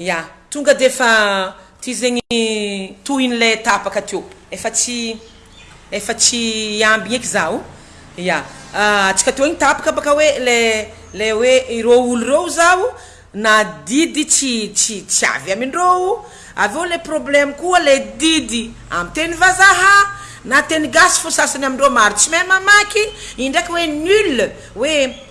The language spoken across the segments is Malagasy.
Ya, tonga dia efa ity zegny tohiny le tapaka teo, efa tsy efa tsy ambiny eky zaho, ya antsika tohiny tapaka baka hoe le le hoe ireo olo ireo zaho na didy tsy tsy tsy avy amindreo, avy eo le problema koa le didy amy teny vazaha na teny gasy fô sasany amindreo maro tsy mahay mamaky, indraiky hoe nul hoe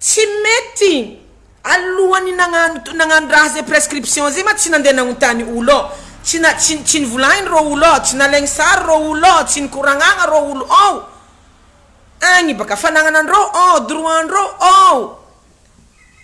Tsy mety! Alohany nagnano nagnano raha zay prescription zay ma tsy nandeha nagnontany olo ao, tsy na tsy tsy nivolagny reo olo ao, tsy nalaigny sary reo olo ao, tsy nikoragnagna reo olo ao, agny baka fa nagnana ndreo ao, droit ndreo ao.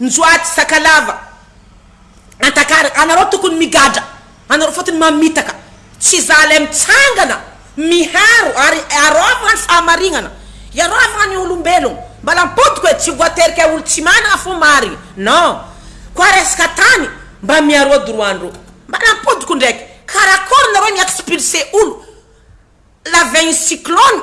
Njoaty, Sakalava, Antakara, anareo tokony migadra, anareo fotony mamitaka, tsy za lay mitsangana miharo ary iaraho many fahamarinana, iaraho many olombelogno, mbala ampodiko e, tsy voaterika olo tsy manana fo marigny non, koa resaka tany mba miaroa droit ndreo, mbala ampodiko ndraiky, karakory nareo mi expulse olo lavin'ny cyclone,